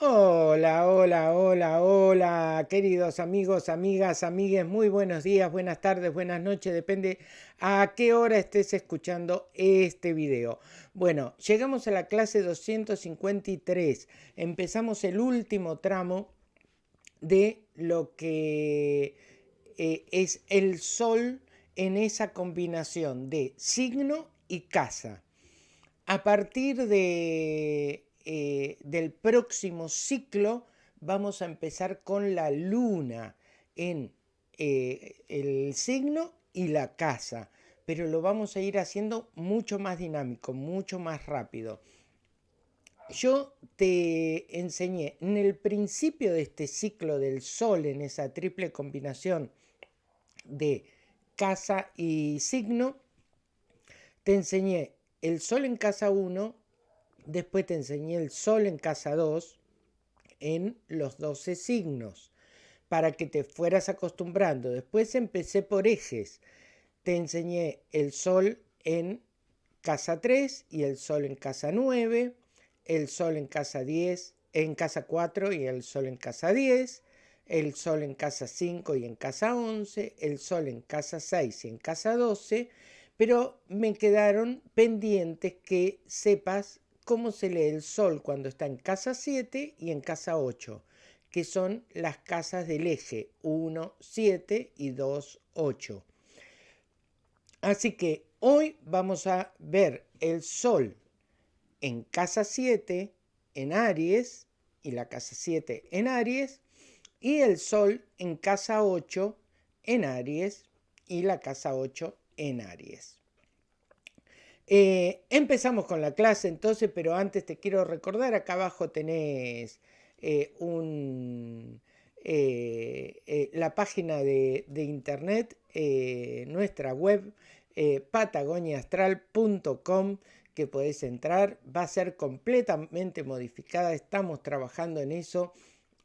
Hola, hola, hola, hola, queridos amigos, amigas, amigues, muy buenos días, buenas tardes, buenas noches, depende a qué hora estés escuchando este video. Bueno, llegamos a la clase 253, empezamos el último tramo de lo que eh, es el sol en esa combinación de signo y casa. A partir de eh, del próximo ciclo vamos a empezar con la luna en eh, el signo y la casa, pero lo vamos a ir haciendo mucho más dinámico, mucho más rápido. Yo te enseñé en el principio de este ciclo del sol, en esa triple combinación de casa y signo, te enseñé el sol en casa 1, Después te enseñé el sol en casa 2 en los 12 signos para que te fueras acostumbrando. Después empecé por ejes. Te enseñé el sol en casa 3 y el sol en casa 9, el sol en casa 10, en casa 4 y el sol en casa 10, el sol en casa 5 y en casa 11, el sol en casa 6 y en casa 12, pero me quedaron pendientes que sepas cómo se lee el sol cuando está en casa 7 y en casa 8, que son las casas del eje 1, 7 y 2, 8. Así que hoy vamos a ver el sol en casa 7 en Aries y la casa 7 en Aries y el sol en casa 8 en Aries y la casa 8 en Aries. Eh, empezamos con la clase entonces, pero antes te quiero recordar, acá abajo tenés eh, eh, la página de, internet, nuestra web, patagoniaastral.com, que podés entrar, va a ser completamente modificada, estamos trabajando en eso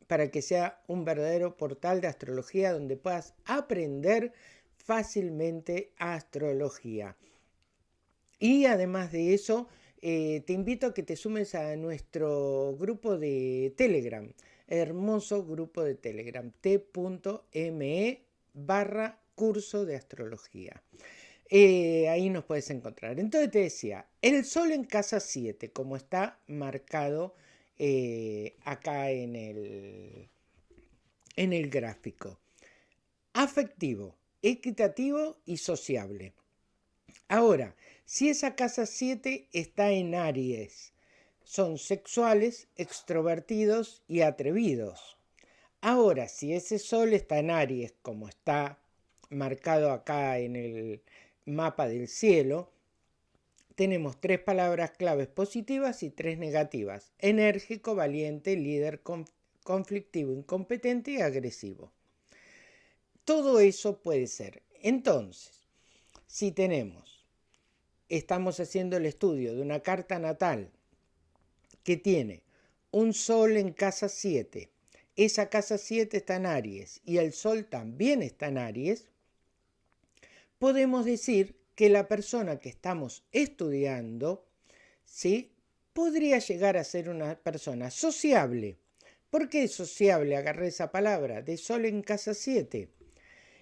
para que sea un verdadero portal de astrología donde puedas aprender fácilmente astrología. Y además de eso, eh, te invito a que te sumes a nuestro grupo de Telegram, hermoso grupo de Telegram, t.me barra curso de astrología. Eh, ahí nos puedes encontrar. Entonces te decía, el sol en casa 7, como está marcado eh, acá en el, en el gráfico. Afectivo, equitativo y sociable. Ahora, si esa casa 7 está en Aries, son sexuales, extrovertidos y atrevidos. Ahora, si ese sol está en Aries, como está marcado acá en el mapa del cielo, tenemos tres palabras claves positivas y tres negativas. Enérgico, valiente, líder, conflictivo, incompetente y agresivo. Todo eso puede ser. Entonces, si tenemos estamos haciendo el estudio de una carta natal que tiene un sol en casa 7, esa casa 7 está en Aries y el sol también está en Aries, podemos decir que la persona que estamos estudiando, ¿sí? podría llegar a ser una persona sociable. ¿Por qué sociable? Agarré esa palabra, de sol en casa 7.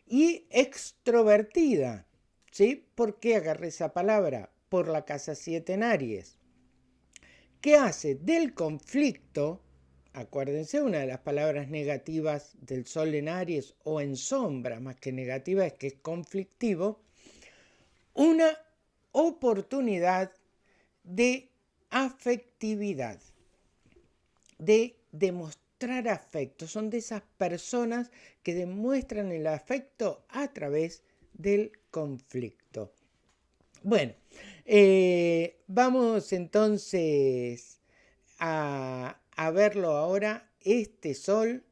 Y extrovertida. ¿Sí? ¿Por qué agarré esa palabra? Por la casa 7 en Aries. ¿Qué hace del conflicto? Acuérdense, una de las palabras negativas del sol en Aries o en sombra, más que negativa, es que es conflictivo, una oportunidad de afectividad, de demostrar afecto. Son de esas personas que demuestran el afecto a través del conflicto. Bueno, eh, vamos entonces a, a verlo ahora. Este sol,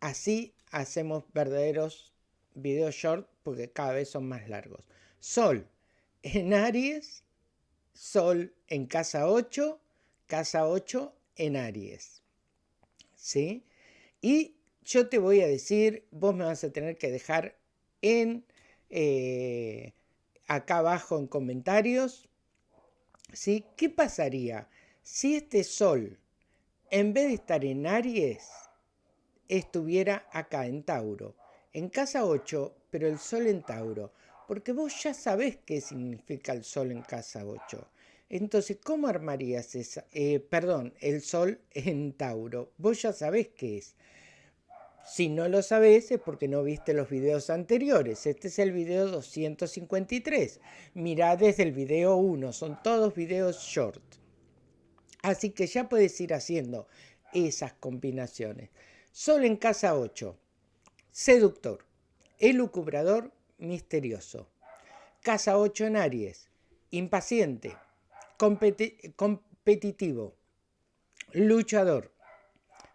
así hacemos verdaderos videos short porque cada vez son más largos. Sol en Aries, Sol en casa 8, casa 8 en Aries. ¿Sí? Y yo te voy a decir, vos me vas a tener que dejar en eh, acá abajo en comentarios, ¿sí? ¿Qué pasaría si este sol en vez de estar en Aries, estuviera acá en Tauro, en casa 8, pero el Sol en Tauro, porque vos ya sabés qué significa el Sol en casa 8. Entonces, ¿cómo armarías esa? Eh, perdón, el Sol en Tauro. Vos ya sabés qué es. Si no lo sabés es porque no viste los videos anteriores. Este es el video 253. Mirá desde el video 1. Son todos videos short. Así que ya puedes ir haciendo esas combinaciones. Sol en casa 8. Seductor. Elucubrador misterioso. Casa 8 en Aries. Impaciente. competitivo. Luchador.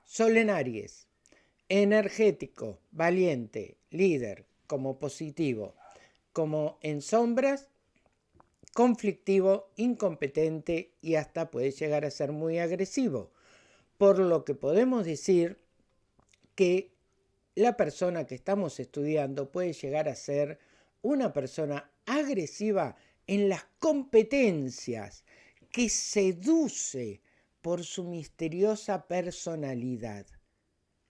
Sol en Aries energético, valiente, líder, como positivo, como en sombras, conflictivo, incompetente y hasta puede llegar a ser muy agresivo. Por lo que podemos decir que la persona que estamos estudiando puede llegar a ser una persona agresiva en las competencias, que seduce por su misteriosa personalidad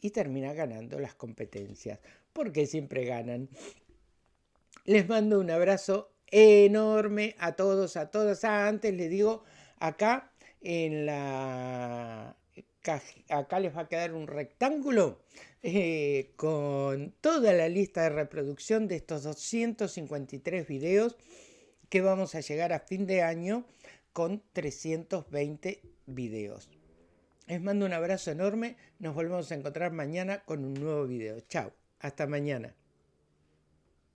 y termina ganando las competencias, porque siempre ganan. Les mando un abrazo enorme a todos, a todas. Ah, antes les digo, acá en la acá les va a quedar un rectángulo eh, con toda la lista de reproducción de estos 253 videos que vamos a llegar a fin de año con 320 videos. Les mando un abrazo enorme. Nos volvemos a encontrar mañana con un nuevo video. Chao. Hasta mañana.